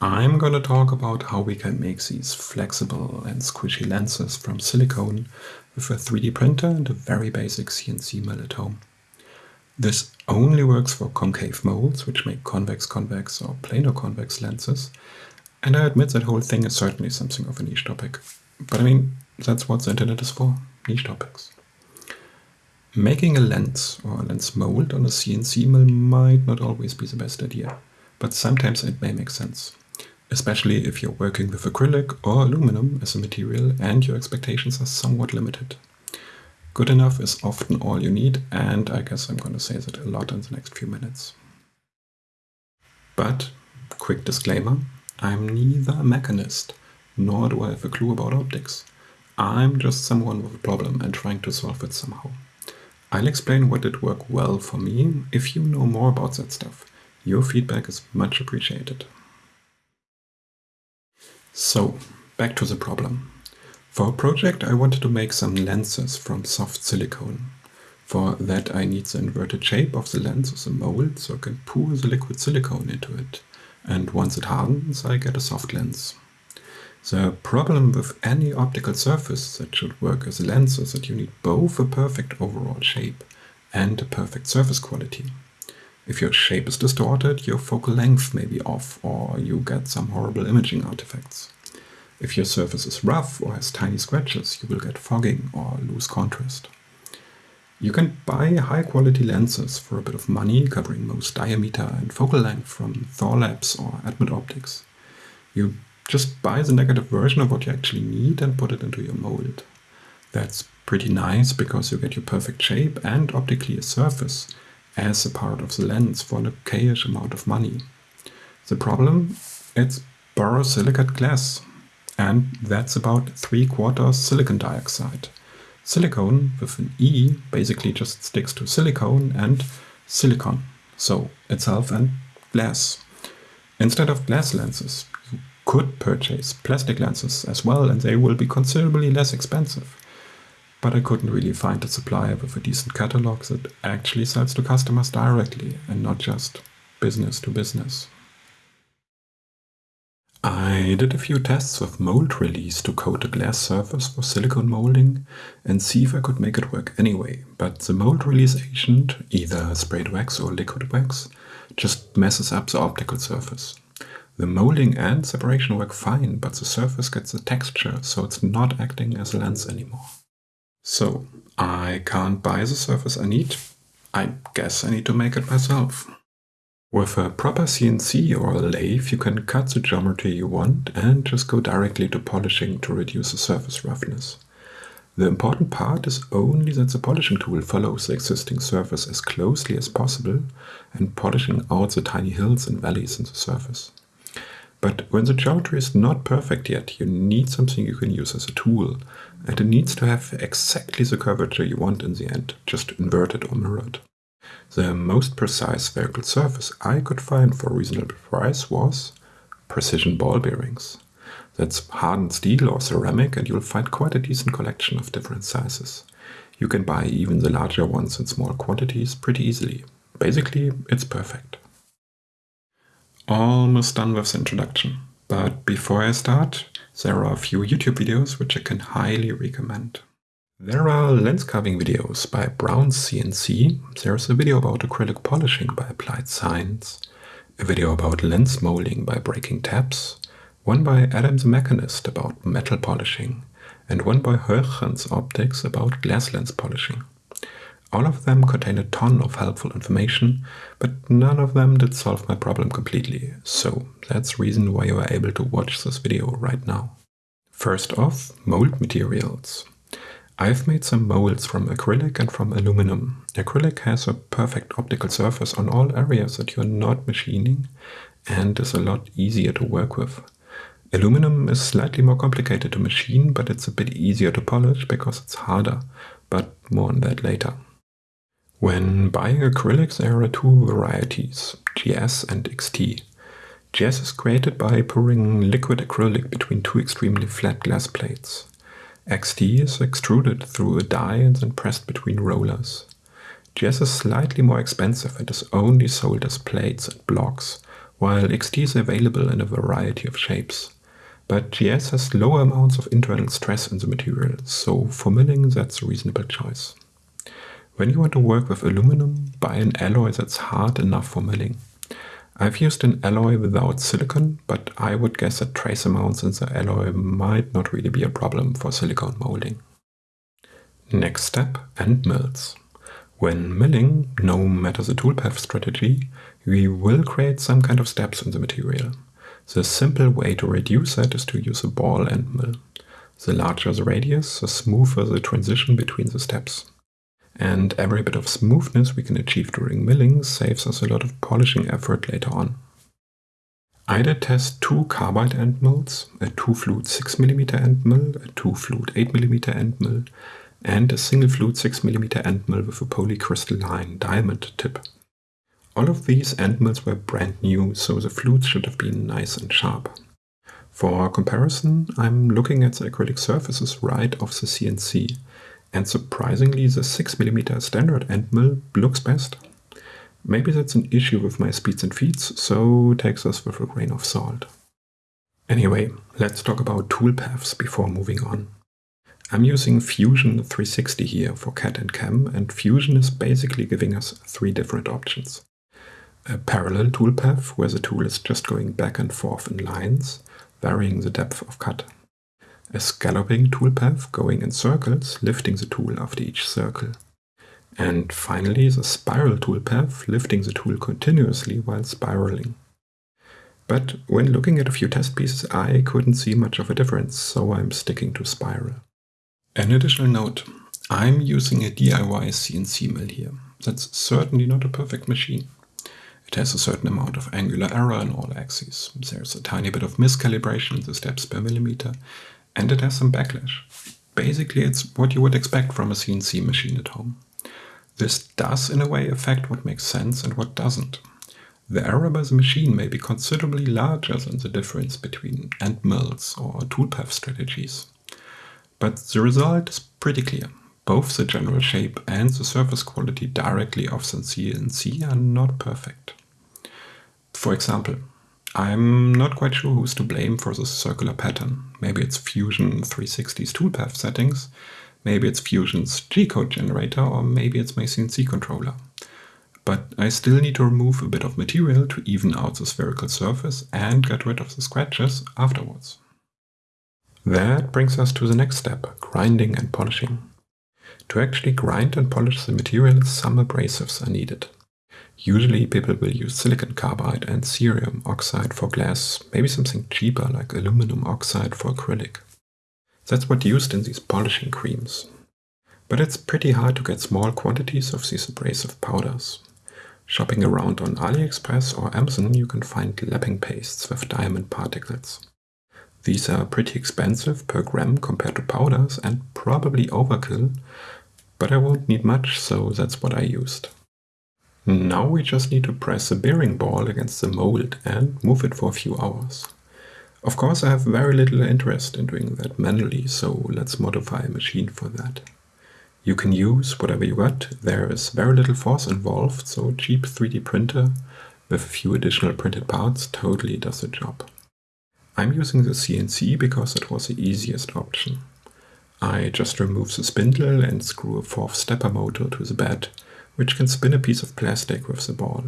I'm going to talk about how we can make these flexible and squishy lenses from silicone with a 3D printer and a very basic CNC mill at home. This only works for concave molds, which make convex-convex or planar-convex lenses, and I admit that whole thing is certainly something of a niche topic. But I mean, that's what the internet is for, niche topics. Making a lens or a lens mold on a CNC mill might not always be the best idea, but sometimes it may make sense especially if you're working with acrylic or aluminum as a material and your expectations are somewhat limited. Good enough is often all you need, and I guess I'm going to say that a lot in the next few minutes. But, quick disclaimer, I'm neither a mechanist, nor do I have a clue about optics. I'm just someone with a problem and trying to solve it somehow. I'll explain what did work well for me if you know more about that stuff. Your feedback is much appreciated. So, back to the problem. For a project I wanted to make some lenses from soft silicone. For that I need the inverted shape of the lens as a mold so I can pour the liquid silicone into it. And once it hardens I get a soft lens. The problem with any optical surface that should work as a lens is that you need both a perfect overall shape and a perfect surface quality. If your shape is distorted, your focal length may be off or you get some horrible imaging artifacts. If your surface is rough or has tiny scratches, you will get fogging or lose contrast. You can buy high quality lenses for a bit of money covering most diameter and focal length from Thorlabs or Edmund Optics. You just buy the negative version of what you actually need and put it into your mold. That's pretty nice because you get your perfect shape and optically a surface as a part of the lens for an okayish amount of money. The problem? It's borosilicate glass, and that's about 3 quarters silicon dioxide. Silicone with an E basically just sticks to silicone and silicon, so itself and glass. Instead of glass lenses, you could purchase plastic lenses as well and they will be considerably less expensive but I couldn't really find a supplier with a decent catalog that actually sells to customers directly and not just business to business. I did a few tests with mold release to coat a glass surface for silicone molding and see if I could make it work anyway, but the mold release agent, either sprayed wax or liquid wax, just messes up the optical surface. The molding and separation work fine, but the surface gets a texture, so it's not acting as a lens anymore. So I can't buy the surface I need. I guess I need to make it myself. With a proper CNC or a lathe, you can cut the geometry you want and just go directly to polishing to reduce the surface roughness. The important part is only that the polishing tool follows the existing surface as closely as possible and polishing out the tiny hills and valleys in the surface. But when the geometry is not perfect yet, you need something you can use as a tool, and it needs to have exactly the curvature you want in the end, just inverted or mirrored. The most precise spherical surface I could find for a reasonable price was precision ball bearings. That's hardened steel or ceramic and you'll find quite a decent collection of different sizes. You can buy even the larger ones in small quantities pretty easily. Basically, it's perfect. Almost done with the introduction. But before I start, there are a few YouTube videos which I can highly recommend. There are lens carving videos by Brown CNC, there's a video about acrylic polishing by Applied Science, a video about lens molding by Breaking Taps, one by Adam the Mechanist about metal polishing, and one by Huygens Optics about glass lens polishing. All of them contain a ton of helpful information, but none of them did solve my problem completely, so that's the reason why you are able to watch this video right now. First off, mold materials. I've made some molds from acrylic and from aluminum. Acrylic has a perfect optical surface on all areas that you're not machining and is a lot easier to work with. Aluminum is slightly more complicated to machine, but it's a bit easier to polish because it's harder, but more on that later. When buying acrylics, there are two varieties, GS and XT. GS is created by pouring liquid acrylic between two extremely flat glass plates. XT is extruded through a die and then pressed between rollers. GS is slightly more expensive and is only sold as plates and blocks, while XT is available in a variety of shapes. But GS has lower amounts of internal stress in the material, so for milling that's a reasonable choice. When you want to work with aluminum, buy an alloy that's hard enough for milling. I've used an alloy without silicon, but I would guess that trace amounts in the alloy might not really be a problem for silicone molding. Next step, end mills. When milling, no matter the toolpath strategy, we will create some kind of steps in the material. The simple way to reduce that is to use a ball end mill. The larger the radius, the smoother the transition between the steps and every bit of smoothness we can achieve during milling saves us a lot of polishing effort later on. I did test two carbide end mills, a 2 flute 6mm end mill, a 2 flute 8mm end mill, and a single flute 6mm end mill with a polycrystalline diamond tip. All of these end mills were brand new, so the flutes should have been nice and sharp. For comparison, I'm looking at the acrylic surfaces right off the CNC, and surprisingly, the 6mm standard end mill looks best. Maybe that's an issue with my speeds and feeds, so take this with a grain of salt. Anyway, let's talk about toolpaths before moving on. I'm using Fusion 360 here for CAD and CAM, and Fusion is basically giving us three different options. A parallel toolpath, where the tool is just going back and forth in lines, varying the depth of cut a scalloping toolpath going in circles, lifting the tool after each circle. And finally, the spiral toolpath, lifting the tool continuously while spiraling. But when looking at a few test pieces, I couldn't see much of a difference, so I'm sticking to spiral. An additional note, I'm using a DIY CNC mill here. That's certainly not a perfect machine. It has a certain amount of angular error in all axes. There's a tiny bit of miscalibration in the steps per millimeter, and it has some backlash. Basically, it's what you would expect from a CNC machine at home. This does, in a way, affect what makes sense and what doesn't. The error by the machine may be considerably larger than the difference between end mills or toolpath strategies. But the result is pretty clear. Both the general shape and the surface quality directly of the CNC are not perfect. For example, I'm not quite sure who's to blame for this circular pattern. Maybe it's Fusion 360's toolpath settings, maybe it's Fusion's G-code generator, or maybe it's my CNC controller. But I still need to remove a bit of material to even out the spherical surface and get rid of the scratches afterwards. That brings us to the next step, grinding and polishing. To actually grind and polish the material, some abrasives are needed. Usually people will use silicon carbide and cerium oxide for glass, maybe something cheaper like aluminum oxide for acrylic. That's what used in these polishing creams. But it's pretty hard to get small quantities of these abrasive powders. Shopping around on AliExpress or Amazon you can find lapping pastes with diamond particles. These are pretty expensive per gram compared to powders and probably overkill, but I won't need much so that's what I used. Now we just need to press the bearing ball against the mold and move it for a few hours. Of course I have very little interest in doing that manually, so let's modify a machine for that. You can use whatever you got, there is very little force involved, so a cheap 3D printer with a few additional printed parts totally does the job. I'm using the CNC because it was the easiest option. I just remove the spindle and screw a fourth stepper motor to the bed which can spin a piece of plastic with the ball.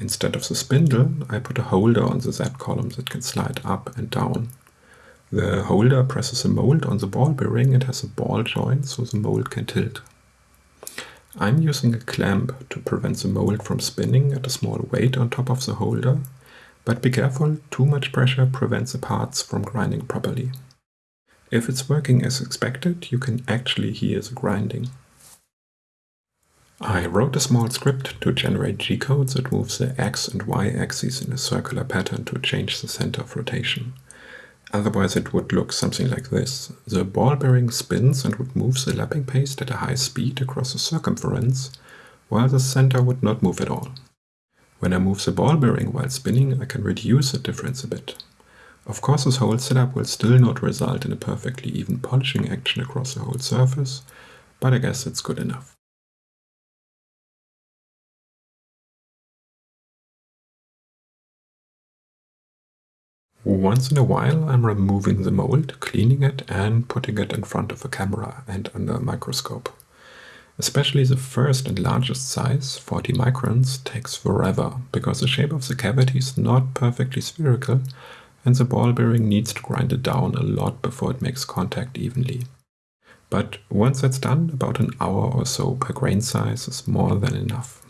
Instead of the spindle, I put a holder on the Z column that can slide up and down. The holder presses a mold on the ball bearing and has a ball joint so the mold can tilt. I'm using a clamp to prevent the mold from spinning at a small weight on top of the holder, but be careful, too much pressure prevents the parts from grinding properly. If it's working as expected, you can actually hear the grinding. I wrote a small script to generate G-codes that moves the x and y axes in a circular pattern to change the center of rotation. Otherwise it would look something like this. The ball bearing spins and would move the lapping paste at a high speed across the circumference, while the center would not move at all. When I move the ball bearing while spinning, I can reduce the difference a bit. Of course this whole setup will still not result in a perfectly even polishing action across the whole surface, but I guess it's good enough. Once in a while I'm removing the mold, cleaning it and putting it in front of a camera and under a microscope. Especially the first and largest size, 40 microns, takes forever because the shape of the cavity is not perfectly spherical and the ball bearing needs to grind it down a lot before it makes contact evenly. But once that's done, about an hour or so per grain size is more than enough.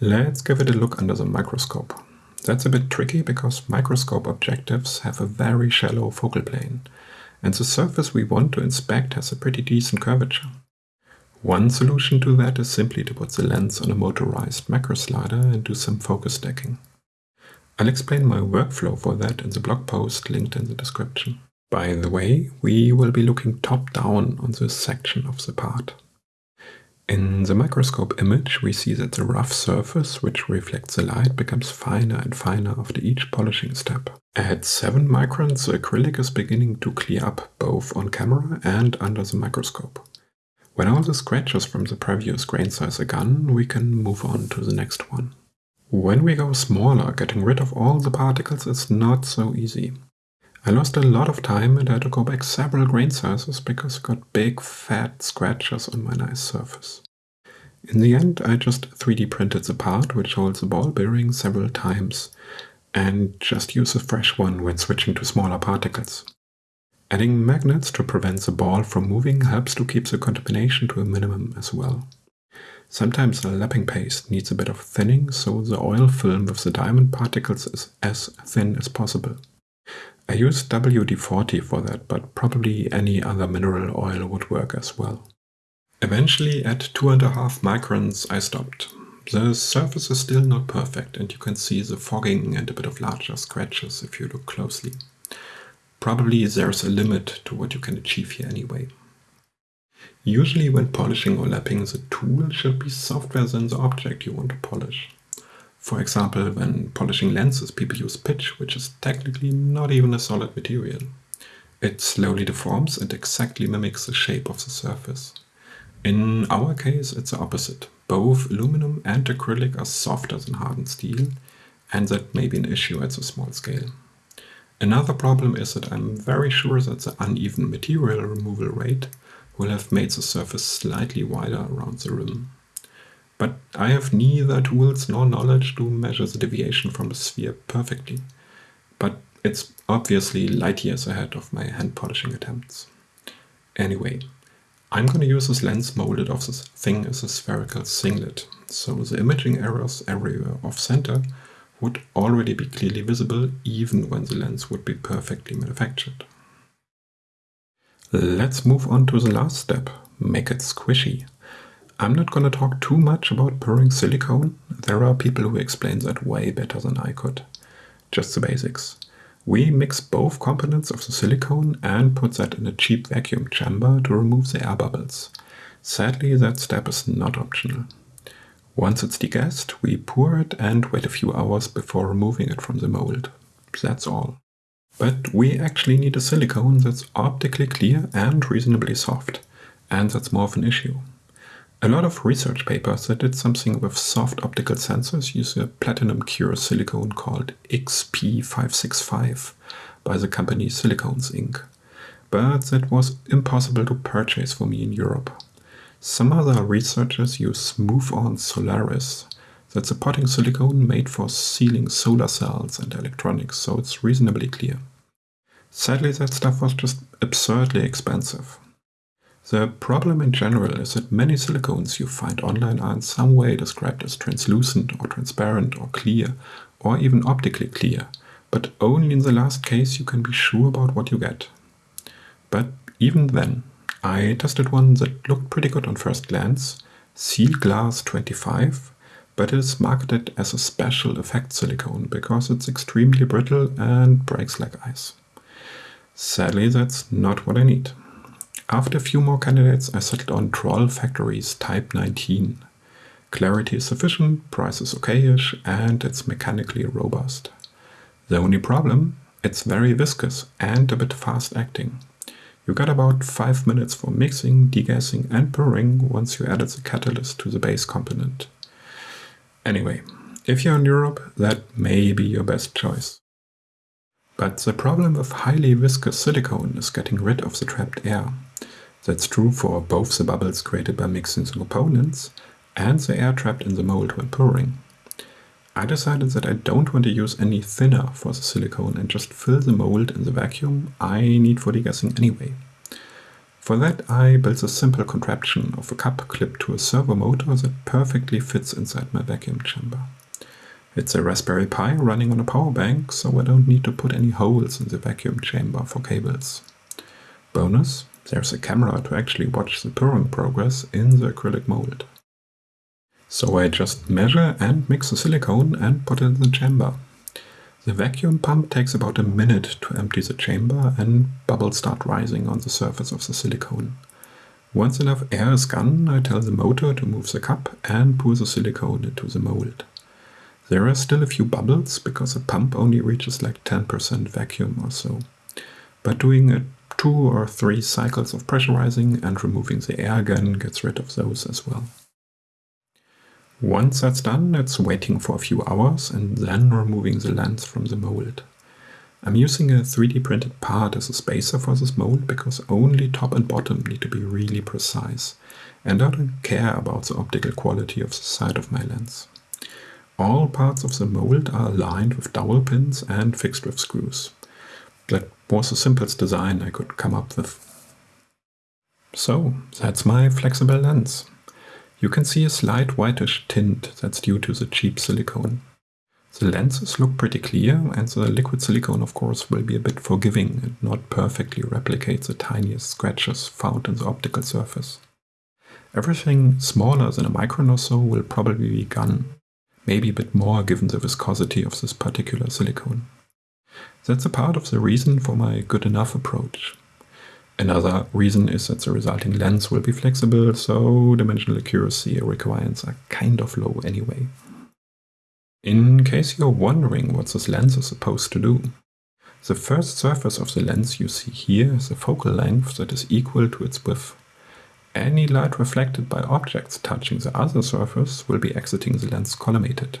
Let's give it a look under the microscope. That's a bit tricky because microscope objectives have a very shallow focal plane, and the surface we want to inspect has a pretty decent curvature. One solution to that is simply to put the lens on a motorized macro slider and do some focus stacking. I'll explain my workflow for that in the blog post linked in the description. By the way, we will be looking top down on this section of the part. In the microscope image, we see that the rough surface, which reflects the light, becomes finer and finer after each polishing step. At 7 microns, the acrylic is beginning to clear up both on camera and under the microscope. When all the scratches from the previous grain size are gone, we can move on to the next one. When we go smaller, getting rid of all the particles is not so easy. I lost a lot of time and had to go back several grain sizes because I got big fat scratches on my nice surface. In the end, I just 3D printed the part which holds the ball bearing several times and just use a fresh one when switching to smaller particles. Adding magnets to prevent the ball from moving helps to keep the contamination to a minimum as well. Sometimes the lapping paste needs a bit of thinning so the oil film with the diamond particles is as thin as possible. I use WD-40 for that, but probably any other mineral oil would work as well. Eventually, at 2.5 microns, I stopped. The surface is still not perfect and you can see the fogging and a bit of larger scratches if you look closely. Probably there's a limit to what you can achieve here anyway. Usually when polishing or lapping, the tool should be softer than the object you want to polish. For example, when polishing lenses, people use pitch, which is technically not even a solid material. It slowly deforms and exactly mimics the shape of the surface. In our case, it's the opposite. Both aluminum and acrylic are softer than hardened steel, and that may be an issue at a small scale. Another problem is that I'm very sure that the uneven material removal rate will have made the surface slightly wider around the rim. But I have neither tools nor knowledge to measure the deviation from the sphere perfectly. But it's obviously light years ahead of my hand polishing attempts. Anyway, I'm going to use this lens molded off this thing as a spherical singlet, so the imaging errors everywhere off center would already be clearly visible even when the lens would be perfectly manufactured. Let's move on to the last step, make it squishy. I'm not going to talk too much about pouring silicone. There are people who explain that way better than I could. Just the basics. We mix both components of the silicone and put that in a cheap vacuum chamber to remove the air bubbles. Sadly, that step is not optional. Once it's degassed, we pour it and wait a few hours before removing it from the mold. That's all. But we actually need a silicone that's optically clear and reasonably soft, and that's more of an issue. A lot of research papers that did something with soft optical sensors use a platinum cure silicone called XP565 by the company Silicones Inc. But that was impossible to purchase for me in Europe. Some other researchers use Smooth On Solaris. That's a potting silicone made for sealing solar cells and electronics, so it's reasonably clear. Sadly, that stuff was just absurdly expensive. The problem in general is that many silicones you find online are in some way described as translucent or transparent or clear or even optically clear, but only in the last case you can be sure about what you get. But even then, I tested one that looked pretty good on first glance, Seal Glass 25, but it is marketed as a special effect silicone because it's extremely brittle and breaks like ice. Sadly, that's not what I need. After a few more candidates, I settled on Troll Factory's Type 19. Clarity is sufficient, price is okayish, and it's mechanically robust. The only problem? It's very viscous and a bit fast acting. You got about 5 minutes for mixing, degassing and pouring once you added the catalyst to the base component. Anyway, if you're in Europe, that may be your best choice. But the problem with highly viscous silicone is getting rid of the trapped air. That's true for both the bubbles created by mixing the components and the air trapped in the mold when pouring. I decided that I don't want to use any thinner for the silicone and just fill the mold in the vacuum I need for degassing anyway. For that I built a simple contraption of a cup clipped to a servo motor that perfectly fits inside my vacuum chamber. It's a Raspberry Pi running on a power bank, so I don't need to put any holes in the vacuum chamber for cables. Bonus, there's a camera to actually watch the pouring progress in the acrylic mold. So I just measure and mix the silicone and put it in the chamber. The vacuum pump takes about a minute to empty the chamber and bubbles start rising on the surface of the silicone. Once enough air is gone, I tell the motor to move the cup and pour the silicone into the mold. There are still a few bubbles because the pump only reaches like 10% vacuum or so. But doing a two or three cycles of pressurizing and removing the air again gets rid of those as well. Once that's done, it's waiting for a few hours and then removing the lens from the mold. I'm using a 3D printed part as a spacer for this mold because only top and bottom need to be really precise and I don't care about the optical quality of the side of my lens. All parts of the mold are aligned with dowel pins and fixed with screws. That was the simplest design I could come up with. So, that's my flexible lens. You can see a slight whitish tint that's due to the cheap silicone. The lenses look pretty clear and the liquid silicone of course will be a bit forgiving and not perfectly replicate the tiniest scratches found in the optical surface. Everything smaller than a micron or so will probably be gone, maybe a bit more given the viscosity of this particular silicone. That's a part of the reason for my good enough approach. Another reason is that the resulting lens will be flexible, so dimensional accuracy requirements are kind of low anyway. In case you're wondering what this lens is supposed to do, the first surface of the lens you see here is a focal length that is equal to its width. Any light reflected by objects touching the other surface will be exiting the lens collimated.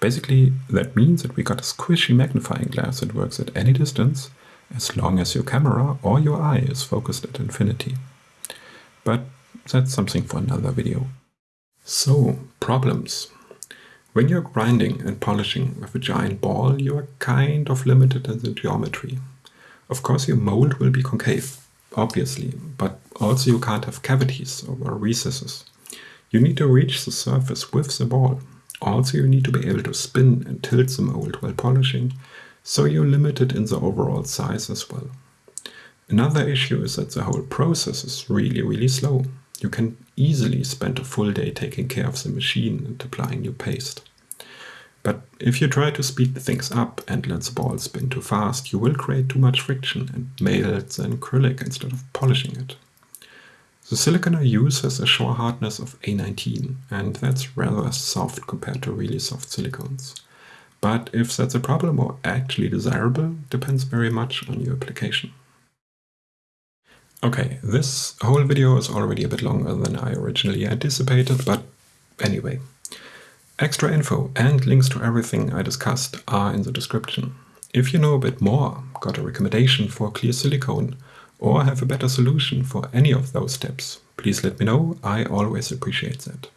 Basically, that means that we got a squishy magnifying glass that works at any distance as long as your camera or your eye is focused at infinity. But that's something for another video. So, problems. When you're grinding and polishing with a giant ball, you are kind of limited in the geometry. Of course your mold will be concave, obviously, but also you can't have cavities or recesses. You need to reach the surface with the ball. Also you need to be able to spin and tilt the mold while polishing so you're limited in the overall size as well. Another issue is that the whole process is really, really slow. You can easily spend a full day taking care of the machine and applying new paste. But if you try to speed things up and let the ball spin too fast, you will create too much friction and melt the acrylic instead of polishing it. The silicon I use has a Shore hardness of A19 and that's rather soft compared to really soft silicones. But if that's a problem or actually desirable depends very much on your application. Okay, this whole video is already a bit longer than I originally anticipated, but anyway. Extra info and links to everything I discussed are in the description. If you know a bit more, got a recommendation for clear silicone, or have a better solution for any of those steps, please let me know, I always appreciate that.